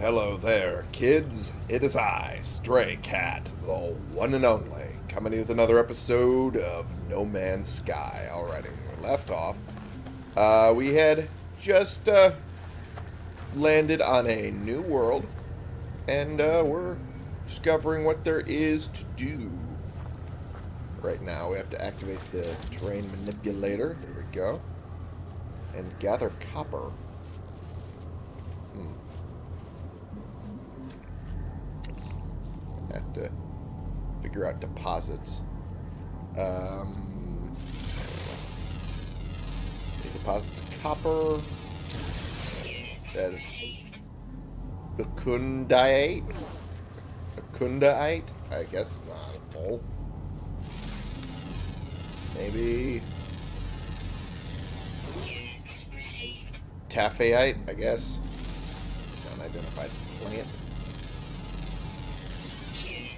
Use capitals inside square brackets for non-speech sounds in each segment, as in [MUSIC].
Hello there, kids. It is I, Stray Cat, the one and only, coming with another episode of No Man's Sky. Alrighty, we left off. Uh, we had just uh, landed on a new world, and uh, we're discovering what there is to do. Right now, we have to activate the terrain manipulator. There we go. And gather copper. Hmm. Have to figure out deposits. Um, deposits copper. That is Acundite. Acundite? I guess not. No. Maybe Taphite, I guess. Unidentified plant.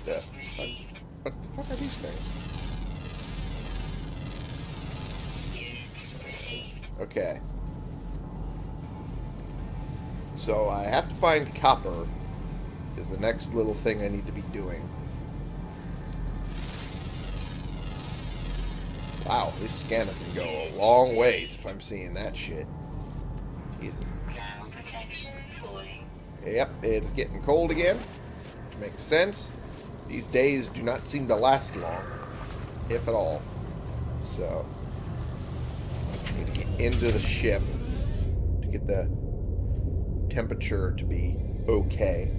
What the fuck are these things? Okay. So I have to find copper is the next little thing I need to be doing. Wow, this scanner can go a long ways if I'm seeing that shit. Jesus. Yep, it's getting cold again. Makes sense. These days do not seem to last long, if at all. So, need to get into the ship to get the temperature to be okay.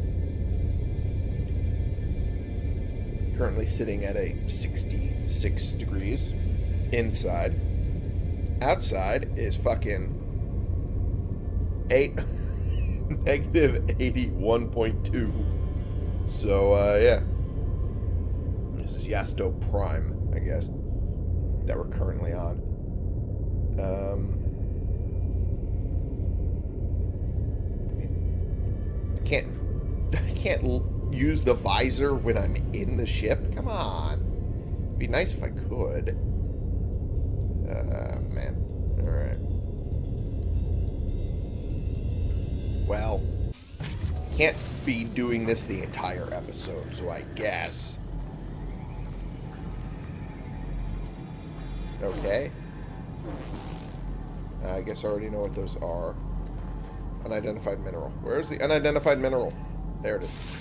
Currently sitting at a 66 degrees inside. Outside is fucking 8 [LAUGHS] negative 81.2. So uh yeah. This is Yasto Prime, I guess. That we're currently on. Um I can't [LAUGHS] I can't use the visor when I'm in the ship. Come on. It'd be nice if I could. Uh, man. Alright. Well, can't be doing this the entire episode, so I guess. Okay. I guess I already know what those are. Unidentified mineral. Where's the unidentified mineral? There it is.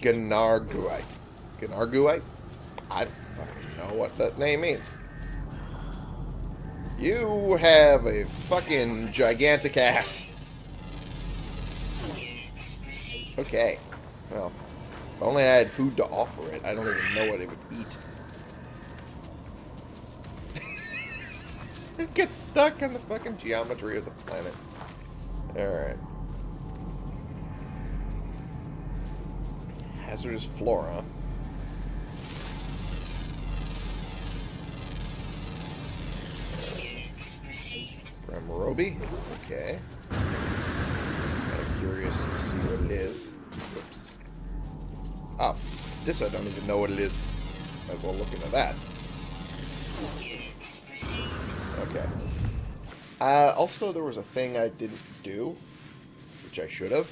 Gnarguite. Gnarguite? I don't fucking know what that name means. You have a fucking gigantic ass. Okay. Well, if only I had food to offer it. I don't even know what it would eat. [LAUGHS] it gets stuck in the fucking geometry of the planet. Alright. Hazardous flora. Ramarobi. Okay. Kind of curious to see what it is. This I don't even know what it is. Might as well look into that. Okay. Uh, also, there was a thing I didn't do, which I should have.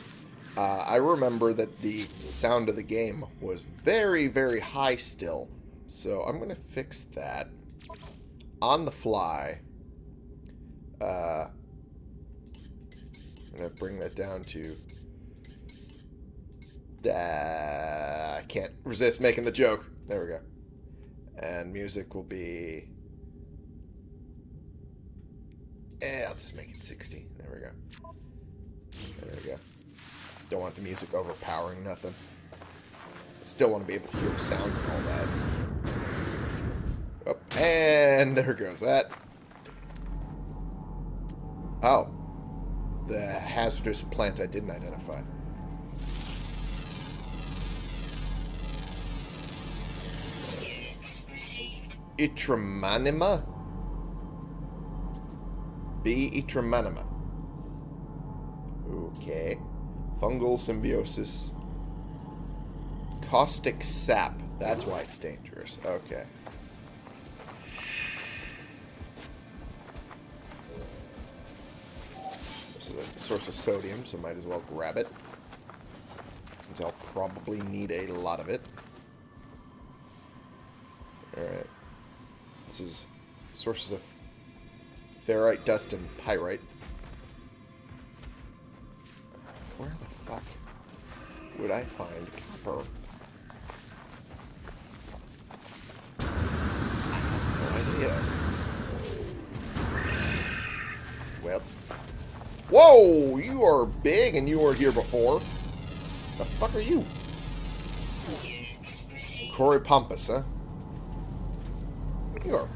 Uh, I remember that the sound of the game was very, very high still. So I'm going to fix that on the fly. Uh, I'm going to bring that down to... Uh, I can't resist making the joke. There we go. And music will be... Eh, I'll just make it 60. There we go. There we go. Don't want the music overpowering nothing. Still want to be able to hear the sounds and all that. Oh, and there goes that. Oh. The hazardous plant I didn't identify. Itramanima? B. Itramanima. Okay. Fungal symbiosis. Caustic sap. That's why it's dangerous. Okay. This is a source of sodium, so might as well grab it. Since I'll probably need a lot of it. Alright. This is sources of ferrite, dust, and pyrite. Where the fuck would I find copper? No idea. Well. Whoa! You are big and you weren't here before. The fuck are you? Corey Pompous, huh? You are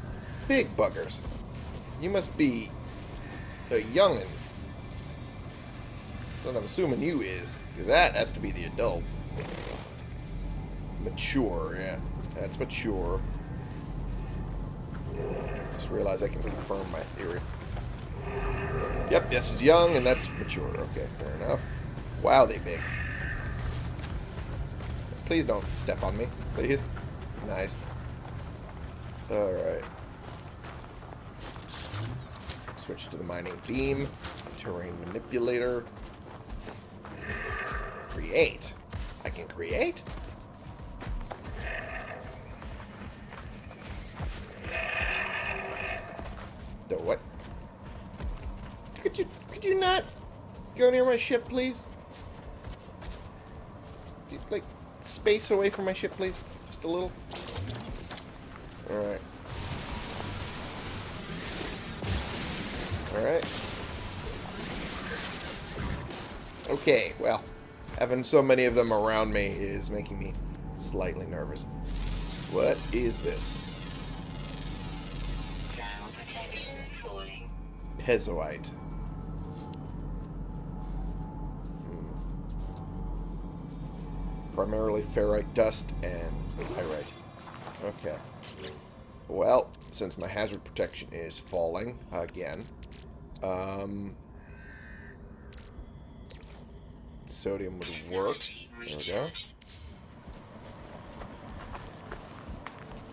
big buggers. You must be a youngin'. That's I'm assuming you is. Because that has to be the adult. Mature, yeah. That's mature. Just realized I can confirm my theory. Yep, this is young and that's mature. Okay, fair enough. Wow, they big. Please don't step on me, please. Nice. Alright. Switch to the mining beam. Terrain manipulator. Create. I can create? The what? Could you could you not go near my ship, please? Could you, like space away from my ship, please? Just a little. All right. All right. Okay, well, having so many of them around me is making me slightly nervous. What is this? Pezzoite. Hmm. Primarily ferrite dust and pyrite. Okay. Well, since my hazard protection is falling again, um, sodium would work. There we go.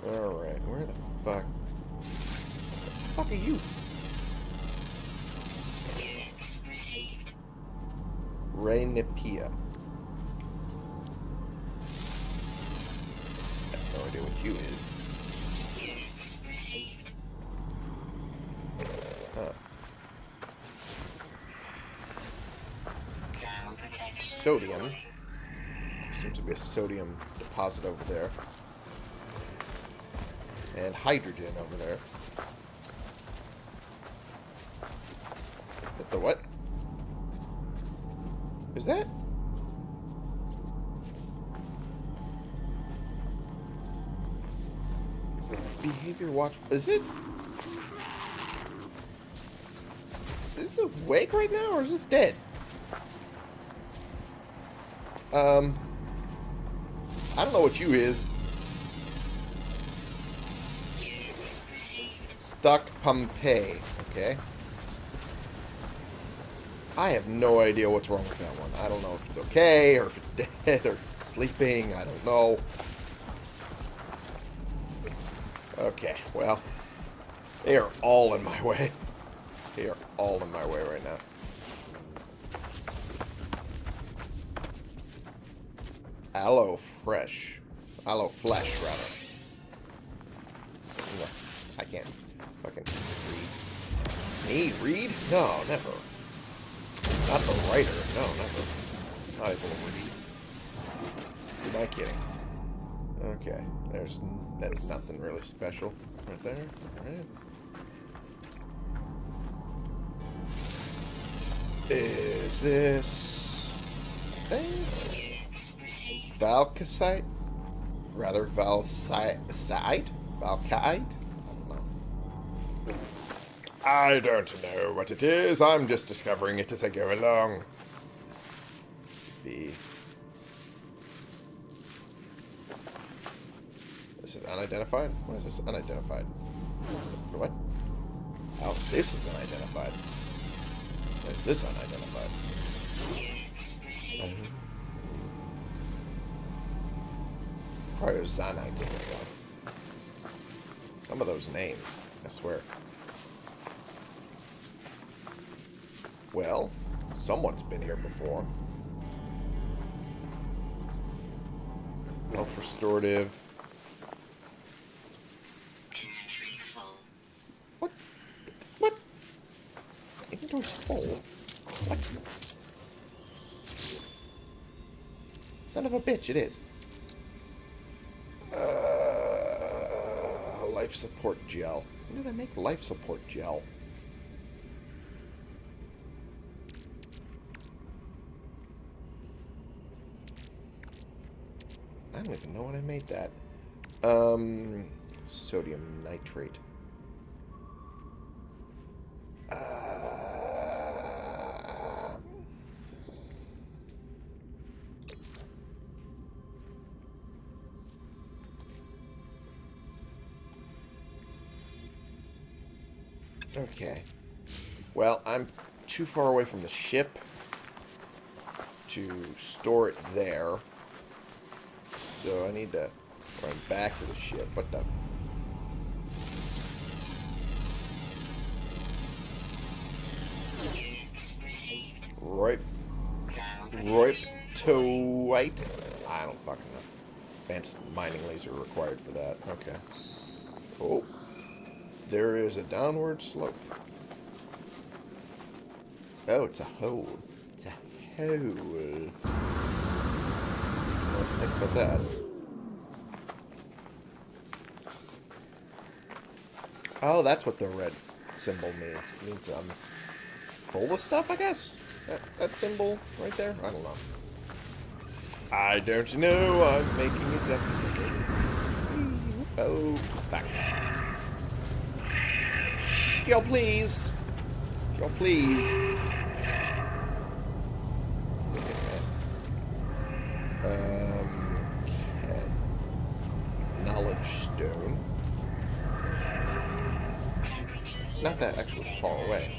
Alright, where the fuck? What the fuck are you? Rainipia. I have no idea what you is. Seems to be a sodium deposit over there. And hydrogen over there. What the what? Is that? Behavior watch. Is it? Is this awake right now or is this dead? Um. I don't know what you is. Stuck Pompeii. Okay. I have no idea what's wrong with that one. I don't know if it's okay, or if it's [LAUGHS] dead, or sleeping. I don't know. Okay, well. They are all in my [LAUGHS] way. They are all in my way right now. Aloe fresh. Aloe flesh, rather. I can't fucking read. Me? Read? No, never. Not the writer. No, never. Not able to read. Am I kidding? Okay. There's... That's nothing really special. Right there. Alright. Is this... thing? Valkasite? Rather, Valsite? Valkite? I don't know what it is. I'm just discovering it as I go along. Be. This is unidentified? What is this unidentified? What? Oh, this is unidentified. What is this unidentified? Um, There we go. Some of those names, I swear. Well, Someone's been here before. Health restorative. What? What? Inventory's full. What? Son of a bitch, it is. Life support gel. When did I make life support gel? I don't even know when I made that. Um, sodium nitrate. Okay. Well, I'm too far away from the ship to store it there. So I need to run back to the ship. What the? Right. Right to white. I don't fucking know. Advanced mining laser required for that. Okay. Oh. There is a downward slope. Oh, it's a hole. It's a hole. Think about that. Oh, that's what the red symbol means. It means um, full of stuff, I guess. That, that symbol right there. I don't know. I don't know. I'm making a deficit. Oh, back. Yo, please. Yo, please. Um. Knowledge stone. It's not that actually far away.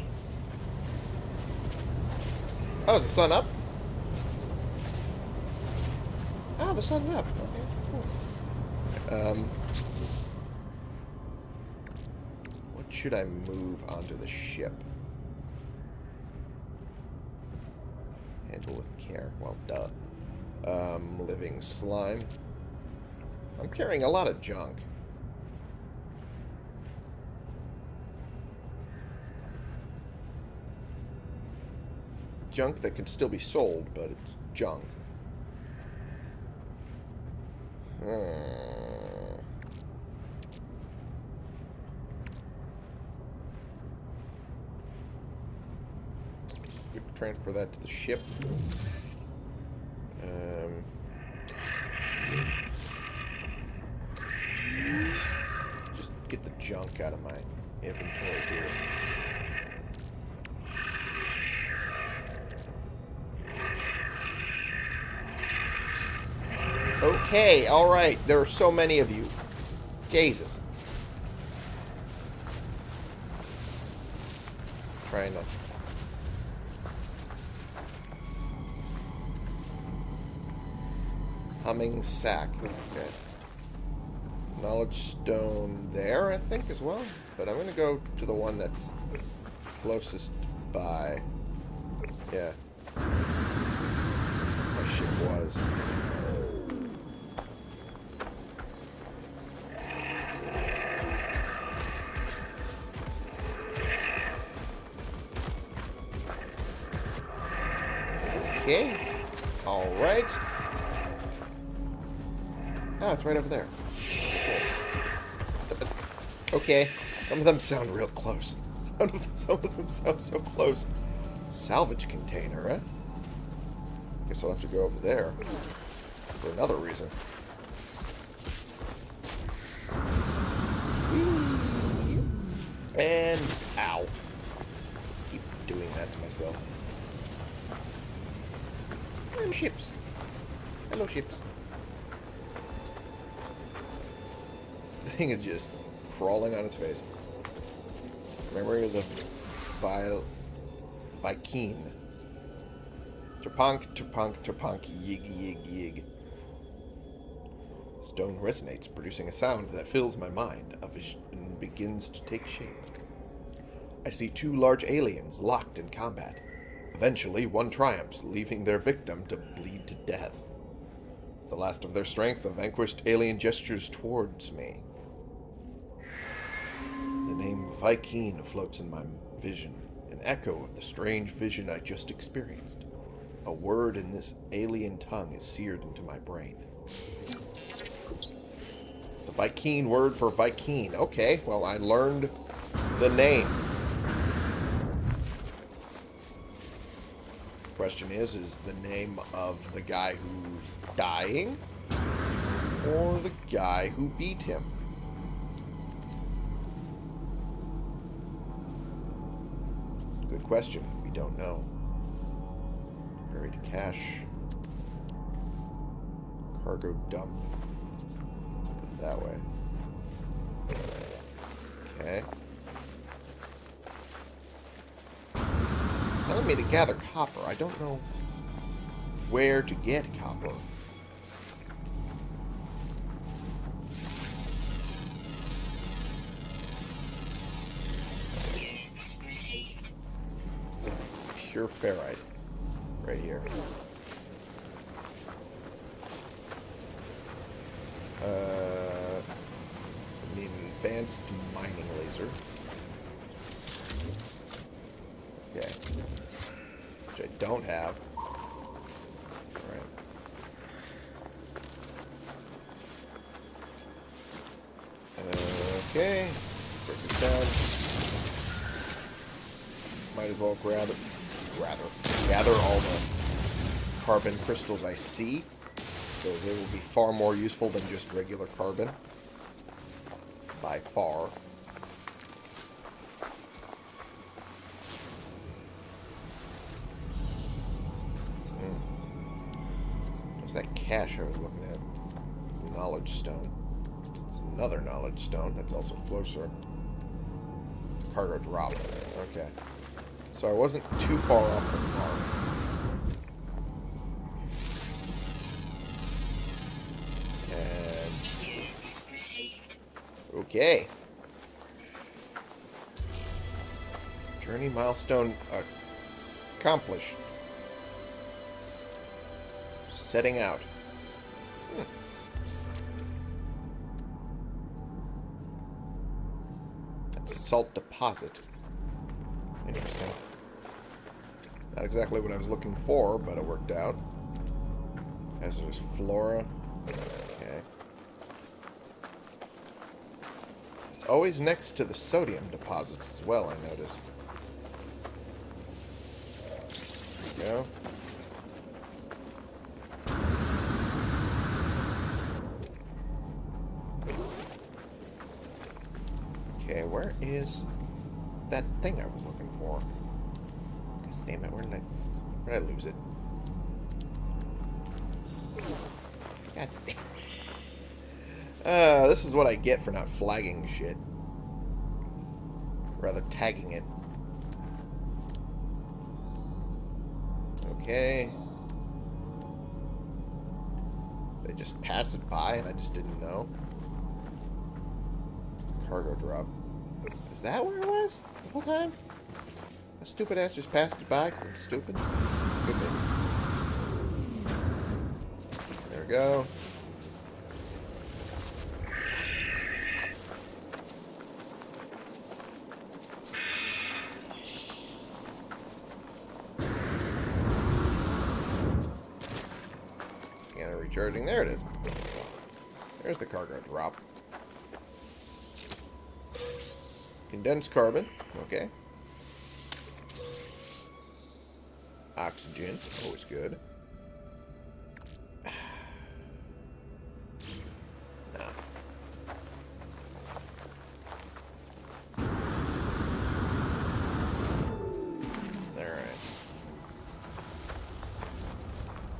Oh, is the sun up? Ah, the sun's up. Okay, cool. Um, what should I move onto the ship? Handle with care. Well, duh. Um, living slime. I'm carrying a lot of junk. Junk that could still be sold, but it's junk. Hmm. Could transfer that to the ship. Um, just get the junk out of my inventory here. Okay, alright. There are so many of you. Jesus. Trying to... Sack. Okay. Knowledge stone there, I think, as well. But I'm going to go to the one that's closest by. Yeah. My ship was. Oh, it's right over there. Okay. Some of them sound real close. Some of them, some of them sound so close. Salvage container, eh? Guess I'll have to go over there. For another reason. And... Ow. Keep doing that to myself. And ships. Hello, ships. Thing is just crawling on its face. Of the Vi Vy'keen. Terpunk, terpunk, terpunk, yig, yig, yig. Stone resonates, producing a sound that fills my mind. A vision begins to take shape. I see two large aliens locked in combat. Eventually, one triumphs, leaving their victim to bleed to death. The last of their strength, the vanquished alien gestures towards me. Name floats in my vision, an echo of the strange vision I just experienced. A word in this alien tongue is seared into my brain. The Vy'keen word for Vy'keen. Okay, well, I learned the name. Question is, is the name of the guy who's dying or the guy who beat him? Good question. We don't know. Buried cache. Cargo dump. Let's put it that way. Okay. Telling me to gather copper. I don't know where to get copper. Ferrite. Right here. Uh, need an advanced mining laser. Okay. Which I don't have. Alright. Okay. Break this down. Might as well grab it. Rather. Gather all the carbon crystals I see. Because they will be far more useful than just regular carbon. By far. Hmm. What's that cache I was looking at? It's a knowledge stone. It's another knowledge stone. That's also closer. It's a cargo drop. Okay. So I wasn't too far off the mark. And... Okay. Journey milestone accomplished. Setting out. Hmm. That's a salt deposit. Interesting. Not exactly what I was looking for, but it worked out. As Hazardous flora. Okay. It's always next to the sodium deposits as well, I notice. There we go. Okay, where is that thing I was looking for? God damn it, where did I did I lose it? God damn Uh, this is what I get for not flagging shit. Rather tagging it. Okay. I just pass it by and I just didn't know? Cargo drop. Is that where it was? The whole time? My stupid ass just passed it by because I'm stupid? Could be. There we go. Scanner recharging. There it is. There's the cargo drop. Condensed carbon. Okay. Always good.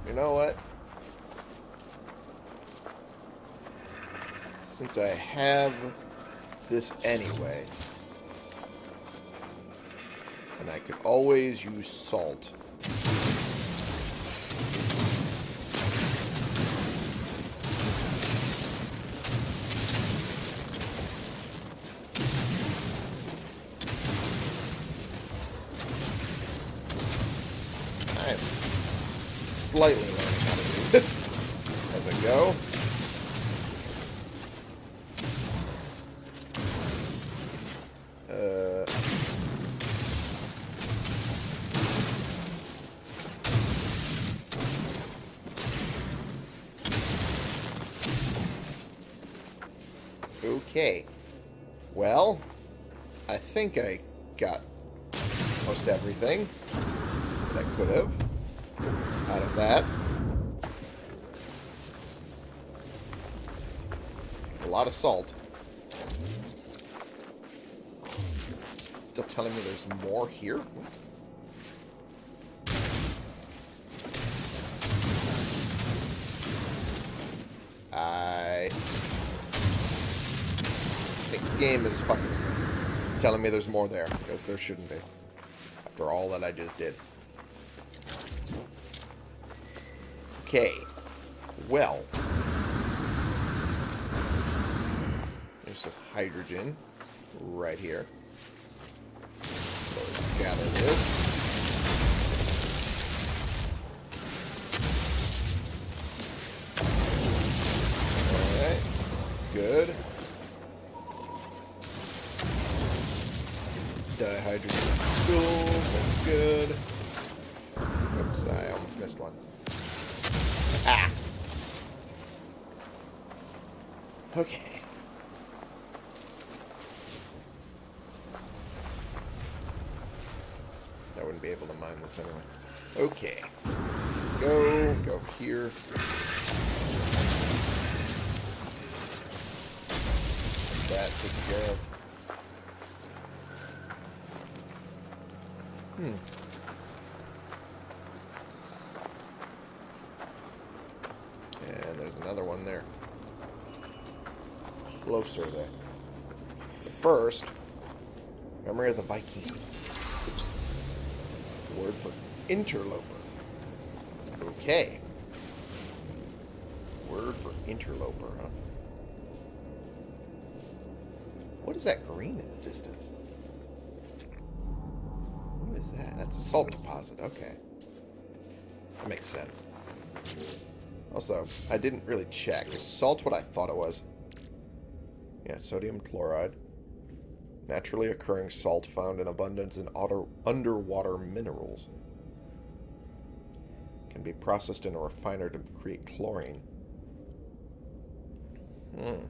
You know what? Since I have this anyway, and I could always use salt. Okay. Well, I think I got most everything that I could have out of that. A lot of salt. Still telling me there's more here? I game is fucking telling me there's more there, because there shouldn't be. After all that I just did. Okay. Well. There's some hydrogen right here. So gather this. Alright. Good. Dihydrogen fuel. That's good. Oops, I almost missed one. Ah! Okay. I wouldn't be able to mine this anyway. Okay. Go, go here. That taken care of. Hmm. And there's another one there. Closer there. But first, memory of the Vy'keen. Word for interloper. Okay. Word for interloper, huh? What is that green in the distance? That's a salt deposit. Okay. That makes sense. Also, I didn't really check. Is salt what I thought it was? Yeah, sodium chloride. Naturally occurring salt found in abundance in underwater minerals. Can be processed in a refiner to create chlorine. Hmm.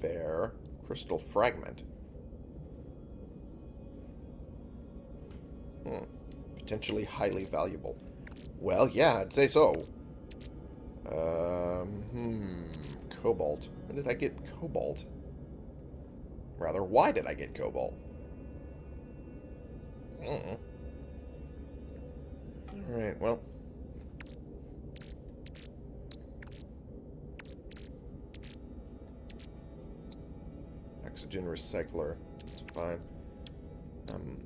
Fair. Crystal fragment. Hmm. Potentially highly valuable. Well, yeah, I'd say so. Um, hmm. Cobalt. When did I get cobalt? Rather, why did I get cobalt? Mm. Alright, well. Oxygen recycler. It's fine. Um,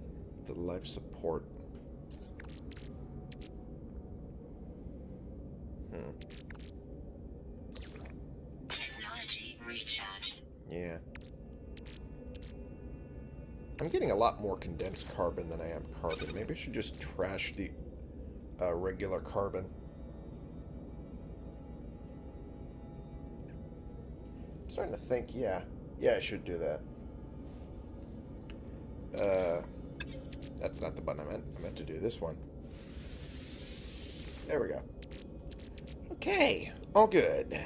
the life support. Hmm. Technology recharge. Yeah. I'm getting a lot more condensed carbon than I am carbon. Maybe I should just trash the uh, regular carbon. I'm starting to think, yeah. Yeah, I should do that. Uh, that's not the button I meant. I meant to do this one. There we go. Okay. All good.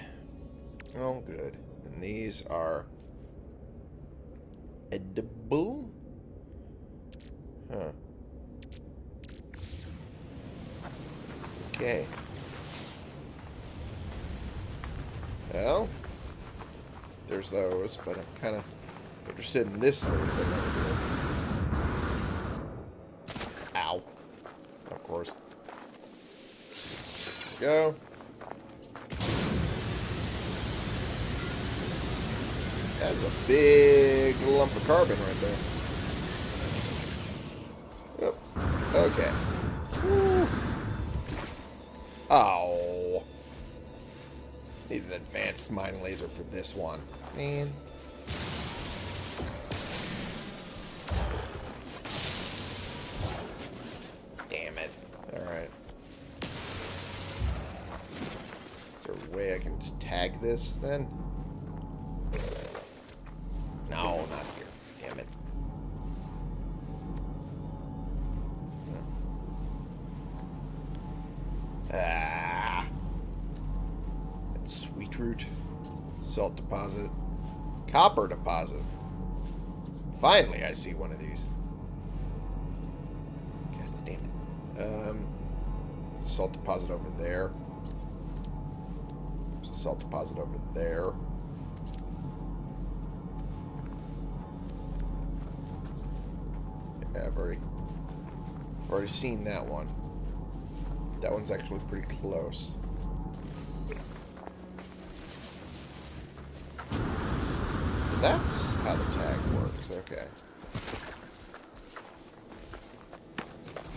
All good. And these are edible? Huh. Okay. Well, there's those, but I'm kind of interested in this thing over here. Ow. Of course. There we go. That's a big lump of carbon right there. Yep. Okay. Woo. Oh. Need an advanced mine laser for this one. Man. Like this, then? No, not here. Damn it. Ah. That's sweet root. Salt deposit. Copper deposit. Finally, I see one of these. God damn it. Um, salt deposit over there. Salt deposit over there. Yeah, I've already, I've already seen that one. That one's actually pretty close. So that's how the tag works. Okay.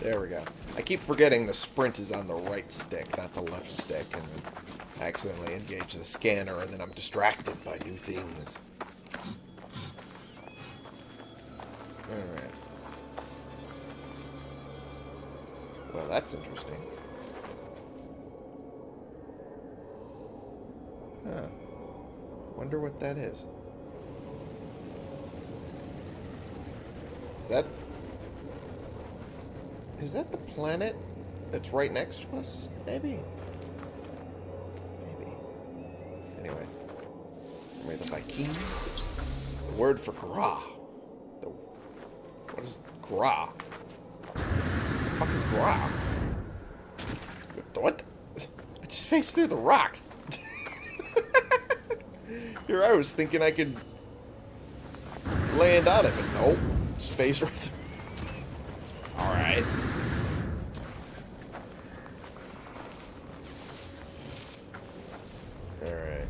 There we go. I keep forgetting the sprint is on the right stick, not the left stick, and then Accidentally engage the scanner, and then I'm distracted by new things. Alright. Well, that's interesting. Huh. Wonder what that is. Is that... Is that the planet that's right next to us? Maybe. Maybe the word for Gra. The... What is Gra? The fuck is Gra? What? I just faced through the rock. [LAUGHS] Here I was thinking I could land out of it. Nope. Just faced right through. Alright. Alright.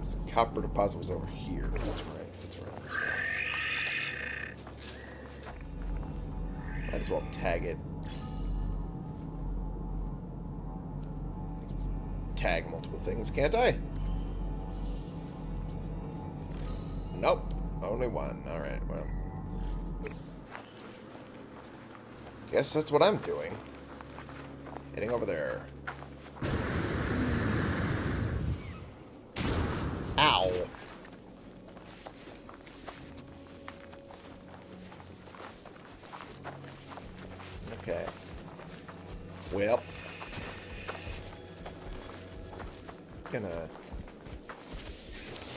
The copper deposit was over here. That's right. That's right. That's right. Might as well tag it. Tag multiple things, can't I? Nope. Only one. Alright, well. Guess that's what I'm doing. Heading over there. Ow. Okay. Well. Gonna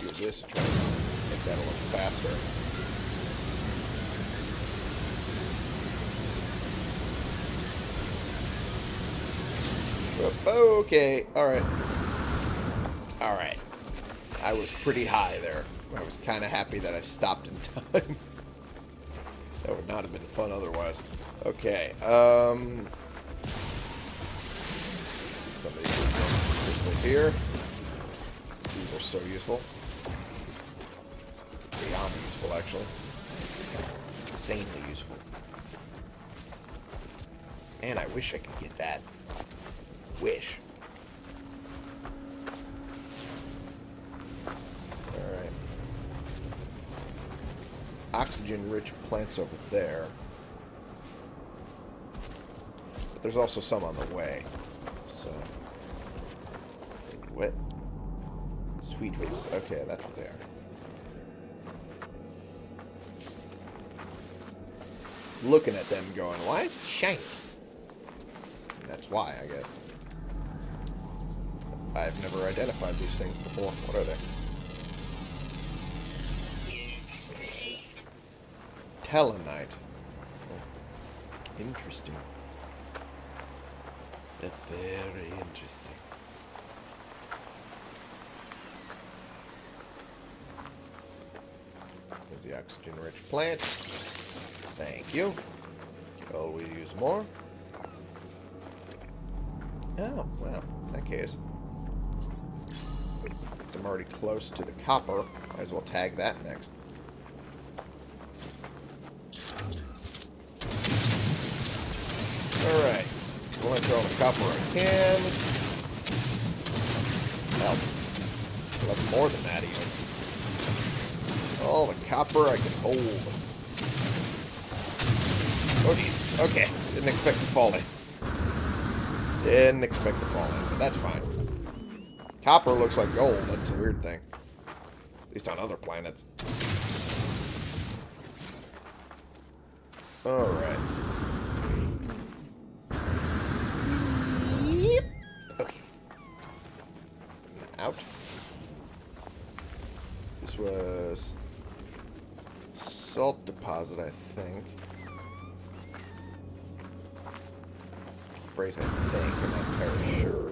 use this to try and make that a little faster. Okay, alright. Alright. I was pretty high there. I was kind of happy that I stopped in [LAUGHS] time. that would not have been fun otherwise. Okay, um... Some of these crystals here. These are so useful. Beyond useful, actually. Insanely useful. Man, I wish I could get that. Wish. Alright. Oxygen-rich plants over there. But there's also some on the way. So... What? Sweet roots. Okay, that's what they are. Looking at them going, why is it shiny? That's why, I guess. I've never identified these things before. What are they? Telenite. Oh. Interesting. That's very interesting. There's the oxygen-rich plant. Thank you. Oh, Could always use more. Oh, well, in that case. Since I'm already close to the copper, might as well tag that next. Alright. All the copper I can. Hell. Collect more than that, even. All the copper I can hold. Oh, jeez. Okay. Didn't expect to fall in. Didn't expect to fall in, but that's fine. Copper looks like gold. That's a weird thing. At least on other planets. Alright. Salt deposit, I think. Phrase I think, I'm not entirely sure.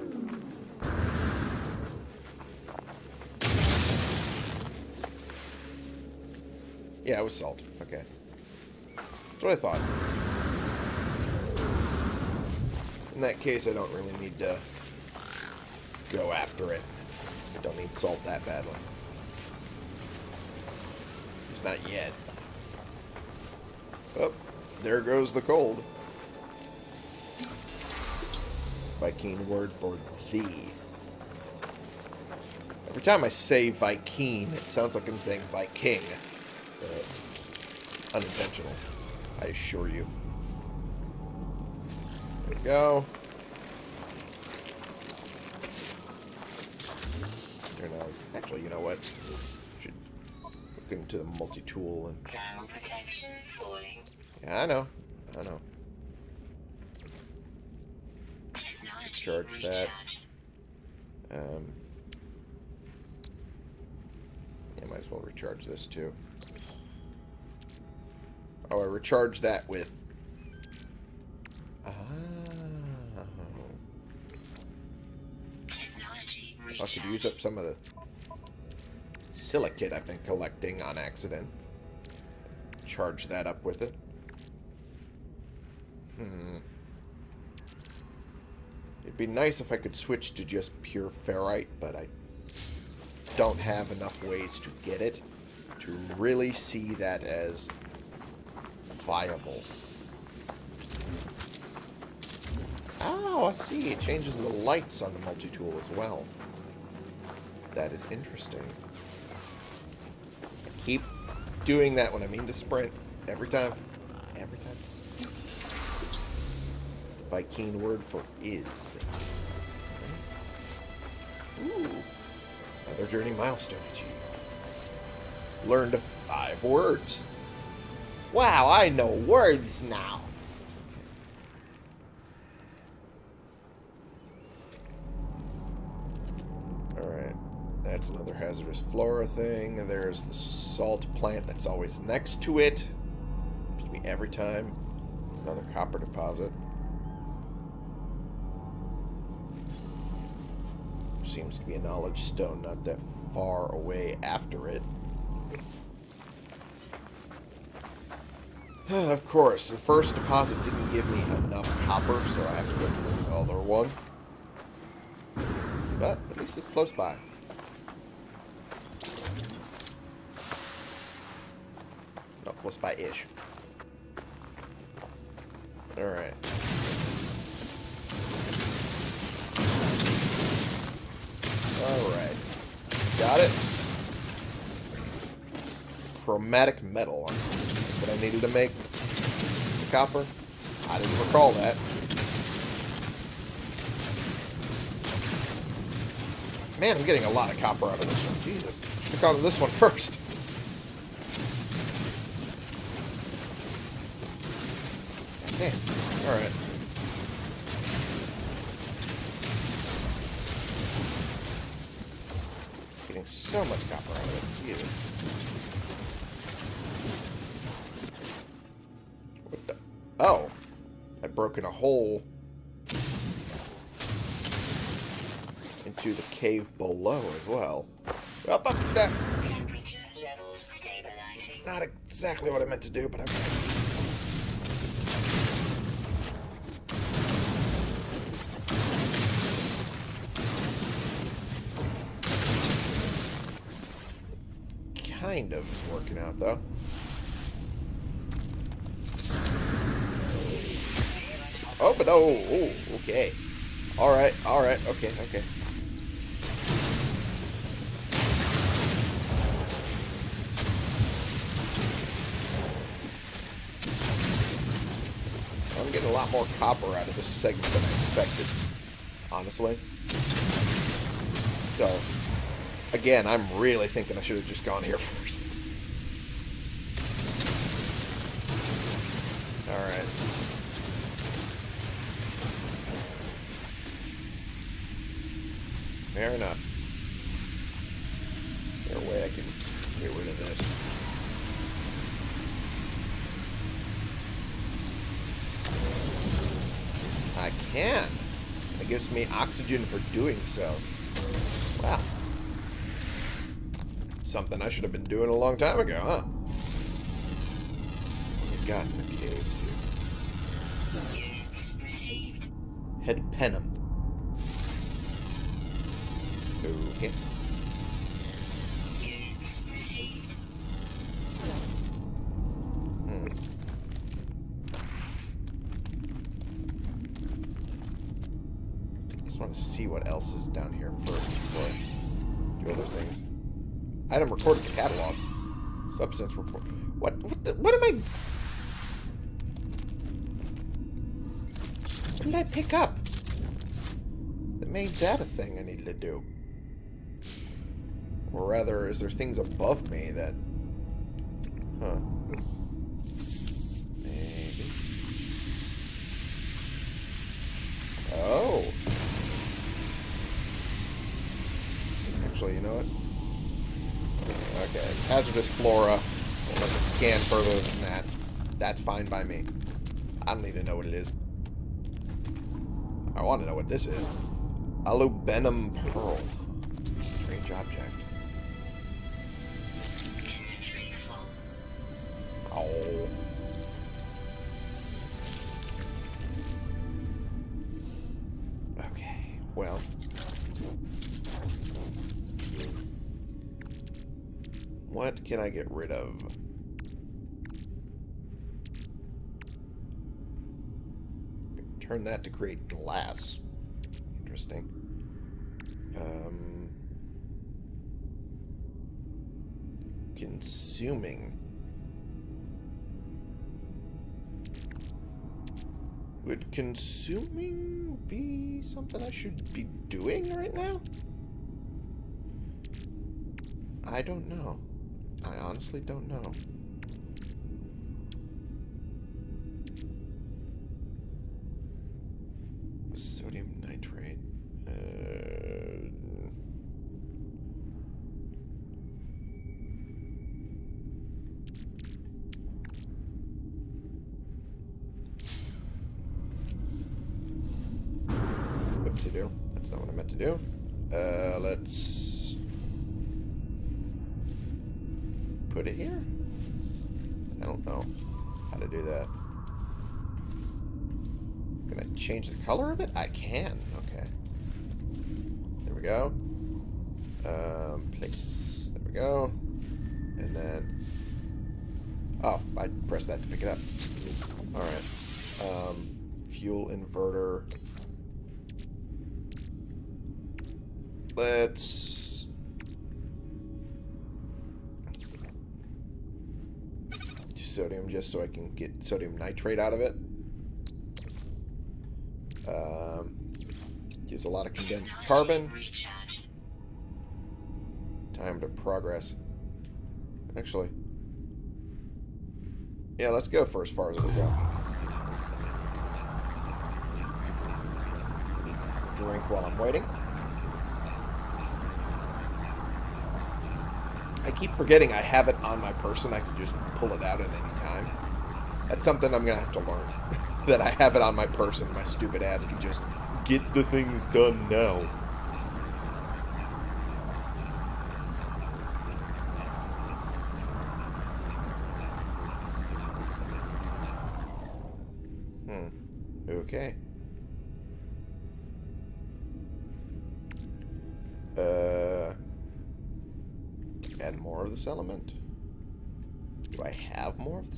Yeah, it was salt. Okay. That's what I thought. In that case, I don't really need to go after it. I don't need salt that badly. It's not yet. Oh, there goes the cold. Vy'keen word for thee. Every time I say Vy'keen, it sounds like I'm saying Viking. Uh, unintentional, I assure you. There we go. Actually, you know what? Should look into the multi-tool and Thermal protection falling. yeah, I know, I know. Technology Charge that. Um, yeah, might as well recharge this too. Oh, I recharged that with. Oh. I recharge. could use up some of the silicate I've been collecting on accident. Charge that up with it. Hmm. It'd be nice if I could switch to just pure ferrite, but I don't have enough ways to get it to really see that as viable. Oh, I see. It changes the lights on the multi-tool as well. That is interesting. Doing that when I mean to sprint. Every time. Every time. The Vy'keen word for is. Ooh. Another journey milestone achieved. Learned five words. Wow, I know words now. Another hazardous flora thing. There's the salt plant that's always next to it. Seems to be every time. It's another copper deposit. Seems to be a knowledge stone not that far away after it. [SIGHS] of course, the first deposit didn't give me enough copper, so I have to go to another one. But at least it's close by. Not close by-ish. Alright. Alright. Got it. Chromatic metal. What I needed to make the copper. I didn't recall that. Man, I'm getting a lot of copper out of this one. Jesus. Check out this one first. Damn. Alright. Getting so much copper out of it. Jesus. What the? Oh. I've broken a hole into the cave below as well. Up, up, that. Temperature levels stabilizing. Not exactly what I meant to do, but okay. Kind of working out, though. Oh, but oh, oh, okay. Alright, alright, okay, okay. More copper out of this segment than I expected. Honestly. So, again, I'm really thinking I should have just gone here [LAUGHS] first. Alright. Fair enough. Gives me oxygen for doing so. Wow. Something I should have been doing a long time ago, huh? What we got in the caves here? Head Penum. Just want to see what else is down here first before I do other things. Item recorded the catalog. Substance report. What? What? The, what am I? What did I pick up? That made that a thing I needed to do. Or rather, is there things above me that... hazardous flora. We'll let it scan further than that. That's fine by me. I don't need to know what it is. I want to know what this is. Albumen pearl. Strange object. Can I get rid of? Turn that to create glass. Interesting. Um, consuming. Would consuming be something I should be doing right now? I don't know. I honestly don't know. Just so I can get sodium nitrate out of it. Um, gives a lot of condensed carbon. Time to progress. Actually. Yeah, let's go for as far as we go. Drink while I'm waiting. I keep forgetting I have it on my person. I can just pull it out at any time. That's something I'm going to have to learn. [LAUGHS] that I have it on my person. My stupid ass can just get the things done now.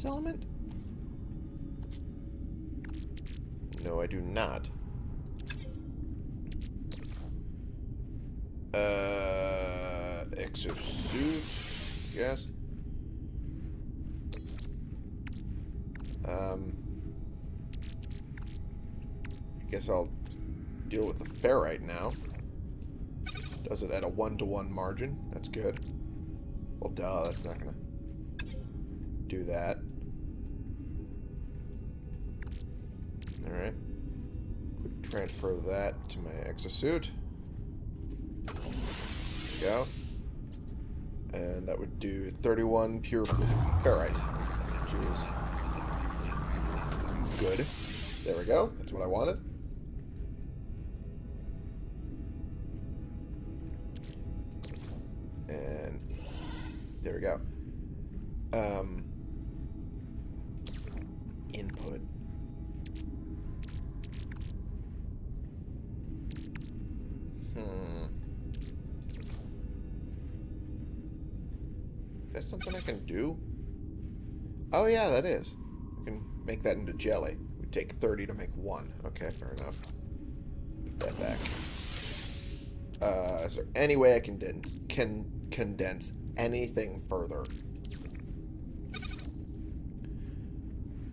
This element? No, I do not. Uh, exosuit, yes. Um, I guess I'll deal with the ferrite now. Does it at a one-to-one margin. That's good. Well, duh, that's not to do that. Alright. Quick transfer that to my exosuit. Go. And that would do 31 pure ferrite. Is good. There we go. That's what I wanted. And there we go. Um, input. Something I can do? Oh yeah, that is. I can make that into jelly. It would take 30 to make one. Okay, fair enough. Put that back. Uh, is there any way I can, can condense anything further?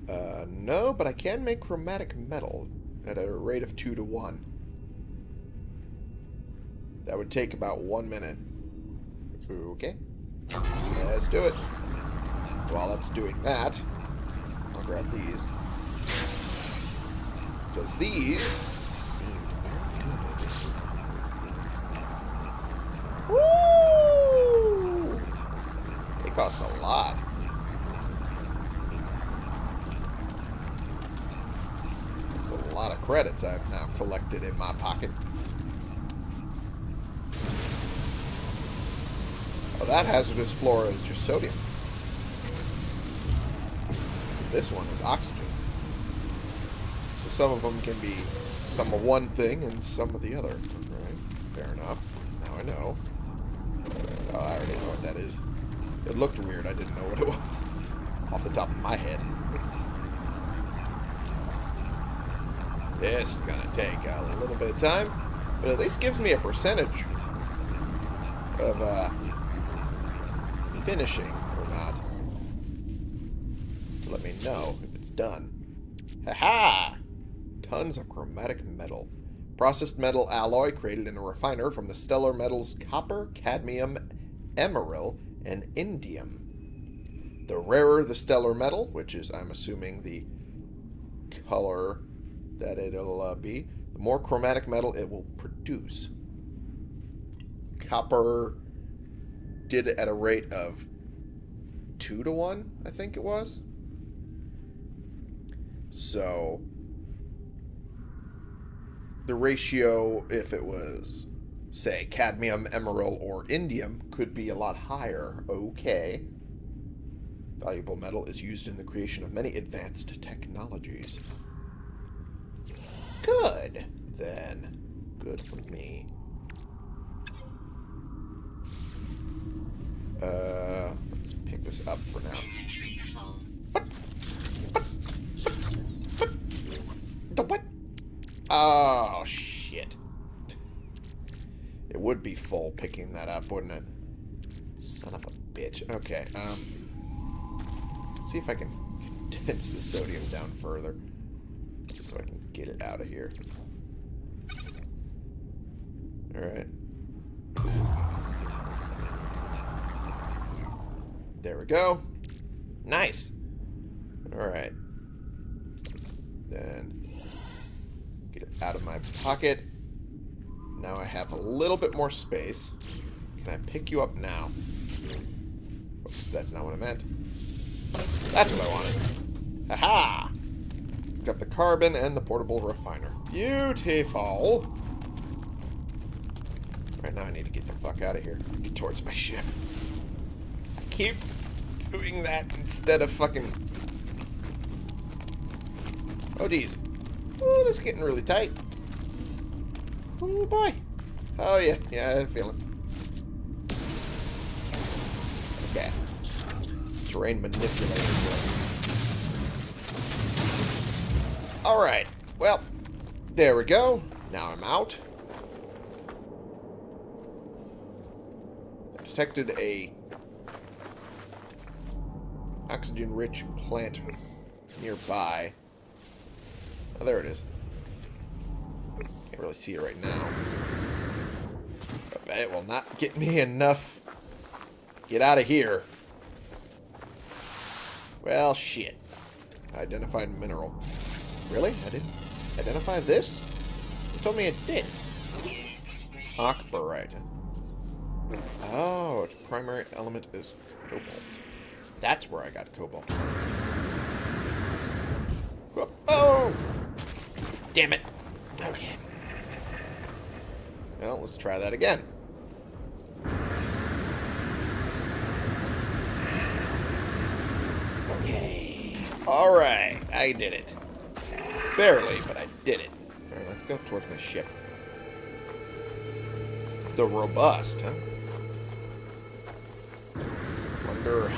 Uh, no, but I can make chromatic metal at a rate of 2 to 1. That would take about one minute. Okay. Let's do it. While that's doing that, I'll grab these. Because these seem. Woo! They cost a lot. That's a lot of credits I've now collected in my pocket. That hazardous flora is just sodium. This one is oxygen. So some of them can be some of one thing and some of the other. Fair enough. Now I know. Oh, I already know what that is. It looked weird. I didn't know what it was. [LAUGHS] Off the top of my head. This is to take a little bit of time, but at least gives me a percentage of uh, finishing or not. To let me know if it's done. Ha-ha! Tons of chromatic metal. Processed metal alloy created in a refiner from the stellar metals copper, cadmium, emeril, and indium. The rarer the stellar metal, which is, I'm assuming, the color that it'll uh, be, the more chromatic metal it will produce. Copper did it at a rate of 2 to 1, I think it was. So, the ratio, if it was, say, cadmium, emerald, or indium, could be a lot higher. Okay. Valuable metal is used in the creation of many advanced technologies. Good, then. Good for me. Uh, let's pick this up for now. Inventory full. The what? Oh, shit. It would be full picking that up, wouldn't it? Son of a bitch. Okay, um... See if I can condense the sodium down further. So I can get it out of here. Alright. There we go. Nice. Alright. Then get it out of my pocket. Now I have a little bit more space. Can I pick you up now? Oops, that's not what I meant. That's what I wanted. Haha! Picked up the carbon and the portable refiner. Beautiful! Right now I need to get the fuck out of here. Get towards my ship. Keep doing that instead of fucking... Oh, geez. Oh, this is getting really tight. Oh, boy. Oh, yeah. Yeah, I a feeling. Okay. Terrain manipulator. Alright. Well, there we go. Now I'm out. Detected a oxygen-rich plant nearby. Oh, there it is. Can't really see it right now. But it will not get me enough. Get out of here. Well, shit. Identified mineral. Really? I didn't identify this? You told me it did. Aquabarite. Oh, its primary element is cobalt. That's where I got cobalt. Oh! oh! Damn it. Okay. Well, let's try that again. Okay. Alright, I did it. Barely, but I did it. Alright, let's go towards my ship. The Robust, huh?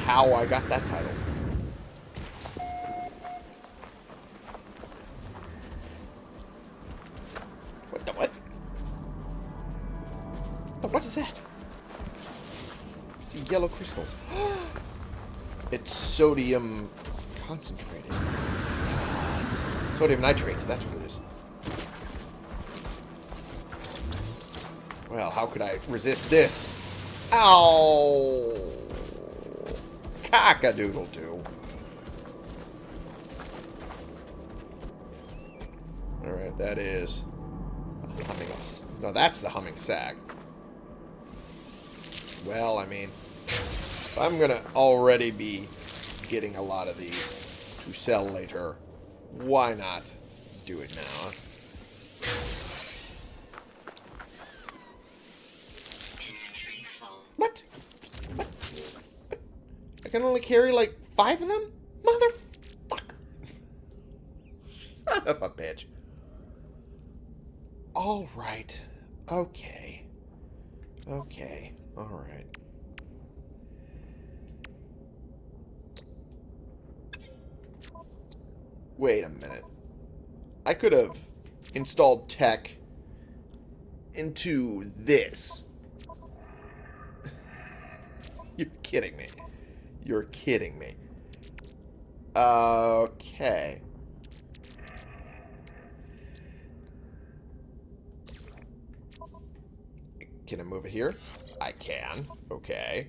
How I got that title. What the what? The what is that? See yellow crystals. [GASPS] it's sodium concentrated. It's sodium nitrate, that's what it is. Well, how could I resist this? Ow! Cock-a-doodle-doo. Alright, that is... Humming... No, that's the humming sac. Well, I mean... I'm gonna already be getting a lot of these to sell later. Why not do it now? I can only carry like five of them? Motherfucker. Son of a bitch. Alright. Okay. Okay. Alright. Wait a minute. I could have installed tech into this. [LAUGHS] You're kidding me. You're kidding me. Okay. Can I move it here? I can. Okay.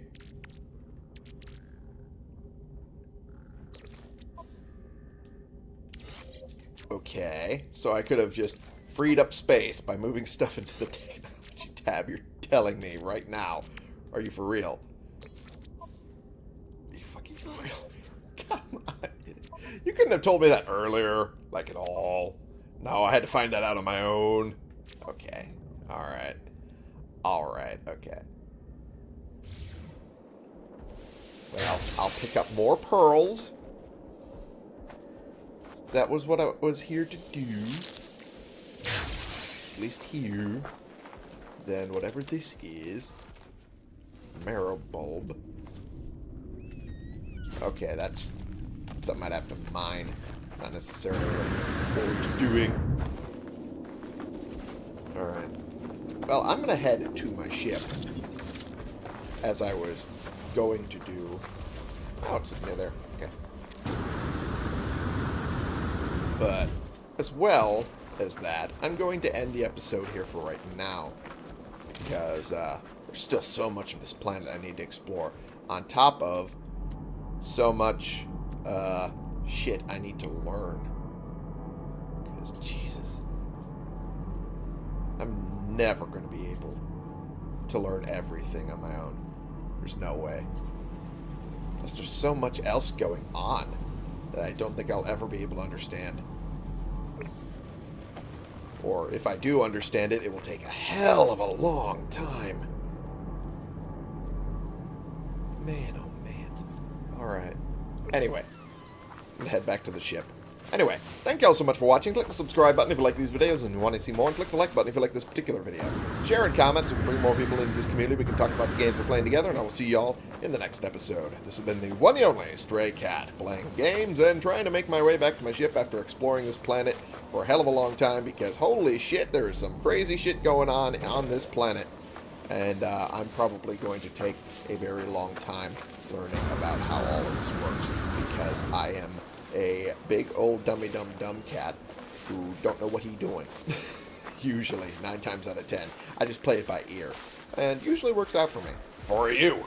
Okay. So I could have just freed up space by moving [LAUGHS] stuff into the [LAUGHS] technology tab. You're telling me right now. Are you for real? Are you fucking for real? Come on. [LAUGHS] You couldn't have told me that earlier, like at all. No, I had to find that out on my own. Okay. Alright. Alright, okay. Well, I'll pick up more pearls. That was what I was here to do. At least here. Then whatever this is. Marrow bulb. Okay, that's something I'd have to mine. Not necessarily what to doing. Alright. Well, I'm going to head to my ship. As I was going to do. Oh, it's near there. Okay. But as well as that, I'm going to end the episode here for right now. Because uh, there's still so much of this planet I need to explore. On top of so much uh, shit I need to learn. Because, Jesus. I'm never going to be able to learn everything on my own. There's no way. Plus, there's so much else going on that I don't think I'll ever be able to understand. Or if I do understand it, it will take a hell of a long time. Man, oh man. Alright. Anyway, I'm head back to the ship. Anyway, thank you all so much for watching. Click the subscribe button if you like these videos and you want to see more. And click the like button if you like this particular video. Share and comment so we can bring more people into this community. We can talk about the games we're playing together. And I will see y'all in the next episode. This has been the one and only Stray Cat. Playing games and trying to make my way back to my ship after exploring this planet for a hell of a long time. Because holy shit, there is some crazy shit going on on this planet. And uh, I'm probably going to take a very long time learning about how all of this works. Because I am a big old dummy dumb dumb cat who don't know what he doing. [LAUGHS] Usually, nine times out of ten. I just play it by ear. And usually works out for me. For you.